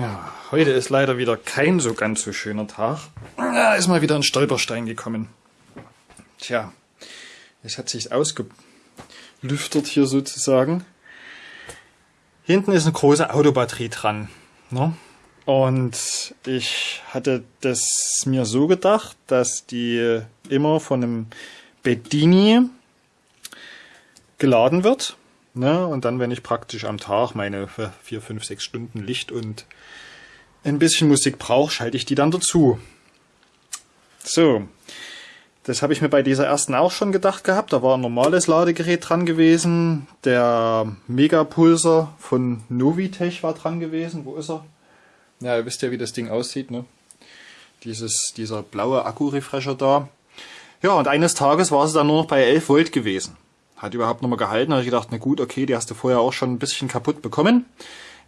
Ja, heute ist leider wieder kein so ganz so schöner Tag. Da ist mal wieder ein Stolperstein gekommen. Tja, es hat sich ausgelüftert hier sozusagen. Hinten ist eine große Autobatterie dran. Ne? Und ich hatte das mir so gedacht, dass die immer von einem Bedini geladen wird. Ne? Und dann, wenn ich praktisch am Tag meine vier, fünf, sechs Stunden Licht und ein bisschen Musik brauche, schalte ich die dann dazu. So, das habe ich mir bei dieser ersten auch schon gedacht gehabt. Da war ein normales Ladegerät dran gewesen. Der Megapulser von Novitech war dran gewesen. Wo ist er? Ja, ihr wisst ja, wie das Ding aussieht. Ne? Dieses, dieser blaue Akku-Refresher da. Ja, und eines Tages war es dann nur noch bei 11 Volt gewesen. Hat überhaupt nochmal gehalten. Da habe ich gedacht, na gut, okay, die hast du vorher auch schon ein bisschen kaputt bekommen.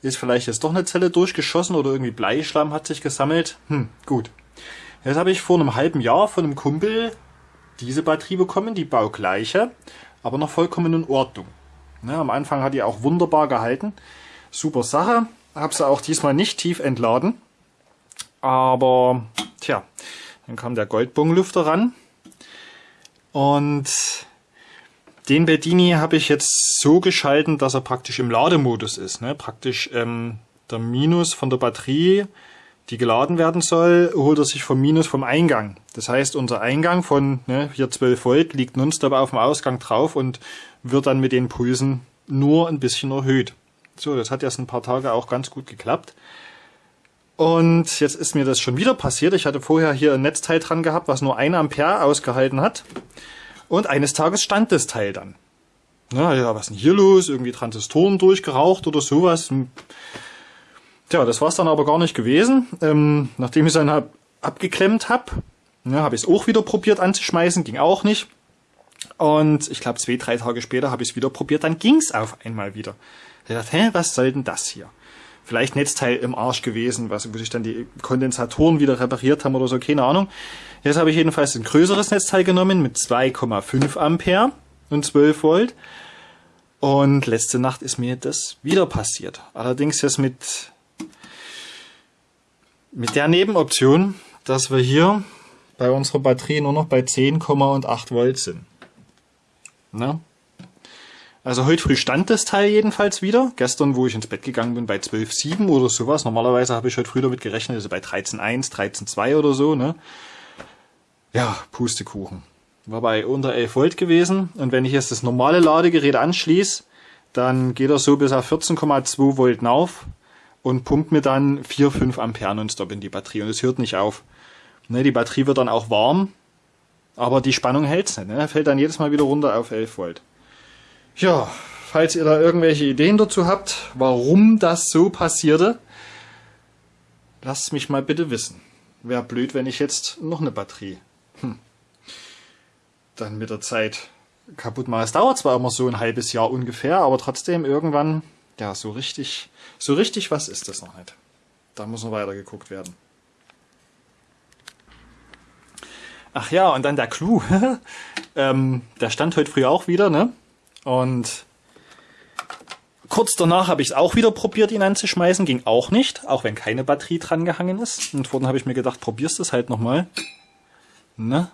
Ist vielleicht jetzt doch eine Zelle durchgeschossen oder irgendwie Bleischlamm hat sich gesammelt. Hm, gut. Jetzt habe ich vor einem halben Jahr von einem Kumpel diese Batterie bekommen, die baugleiche, aber noch vollkommen in Ordnung. Ja, am Anfang hat die auch wunderbar gehalten. Super Sache. Habe sie auch diesmal nicht tief entladen. Aber, tja, dann kam der Goldbonglüfter ran. Und den Bedini habe ich jetzt so geschalten, dass er praktisch im Lademodus ist. Ne? Praktisch ähm, der Minus von der Batterie, die geladen werden soll, holt er sich vom Minus vom Eingang. Das heißt, unser Eingang von ne, hier 12 Volt liegt nonstop auf dem Ausgang drauf und wird dann mit den Pulsen nur ein bisschen erhöht. So, das hat jetzt ein paar Tage auch ganz gut geklappt. Und jetzt ist mir das schon wieder passiert. Ich hatte vorher hier ein Netzteil dran gehabt, was nur 1 Ampere ausgehalten hat. Und eines Tages stand das Teil dann. Na ja, was ist denn hier los? Irgendwie Transistoren durchgeraucht oder sowas. Hm. Tja, das war es dann aber gar nicht gewesen. Ähm, nachdem ich es dann hab, abgeklemmt habe, ja, habe ich es auch wieder probiert anzuschmeißen, ging auch nicht. Und ich glaube, zwei, drei Tage später habe ich es wieder probiert, dann ging es auf einmal wieder. Ich dachte, hä, was soll denn das hier? Vielleicht Netzteil im Arsch gewesen, was, wo sich dann die Kondensatoren wieder repariert haben oder so, keine Ahnung. Jetzt habe ich jedenfalls ein größeres Netzteil genommen mit 2,5 Ampere und 12 Volt. Und letzte Nacht ist mir das wieder passiert. Allerdings jetzt mit, mit der Nebenoption, dass wir hier bei unserer Batterie nur noch bei 10,8 Volt sind. Na? Also heute früh stand das Teil jedenfalls wieder. Gestern, wo ich ins Bett gegangen bin, bei 12,7 oder sowas. Normalerweise habe ich heute früh damit gerechnet, also bei 13,1, 13,2 oder so. Ne? Ja, Pustekuchen. War bei unter 11 Volt gewesen und wenn ich jetzt das normale Ladegerät anschließe, dann geht er so bis auf 14,2 Volt auf und pumpt mir dann 4, 5 Ampere nonstop in die Batterie und es hört nicht auf. Ne, die Batterie wird dann auch warm, aber die Spannung hält's nicht. Ne? Fällt dann jedes Mal wieder runter auf 11 Volt. Ja, falls ihr da irgendwelche Ideen dazu habt, warum das so passierte, lasst mich mal bitte wissen. Wäre blöd, wenn ich jetzt noch eine Batterie hm, dann mit der Zeit kaputt mache. Es dauert zwar immer so ein halbes Jahr ungefähr, aber trotzdem irgendwann, ja, so richtig, so richtig was ist das noch nicht. Da muss noch weiter geguckt werden. Ach ja, und dann der Clou. ähm, der stand heute früh auch wieder, ne? Und kurz danach habe ich es auch wieder probiert, ihn anzuschmeißen. Ging auch nicht, auch wenn keine Batterie dran gehangen ist. Und vorhin habe ich mir gedacht, probierst es halt nochmal. Na?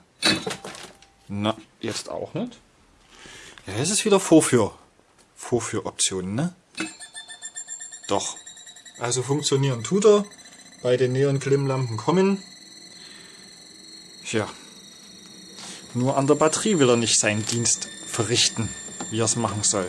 Na, jetzt auch nicht. Ja, es ist wieder Vorführ. Vorführoptionen, ne? Doch. Also funktionieren tut er. Bei den Neon-Klimmlampen kommen. Ja. Nur an der Batterie will er nicht seinen Dienst verrichten, wie er es machen soll.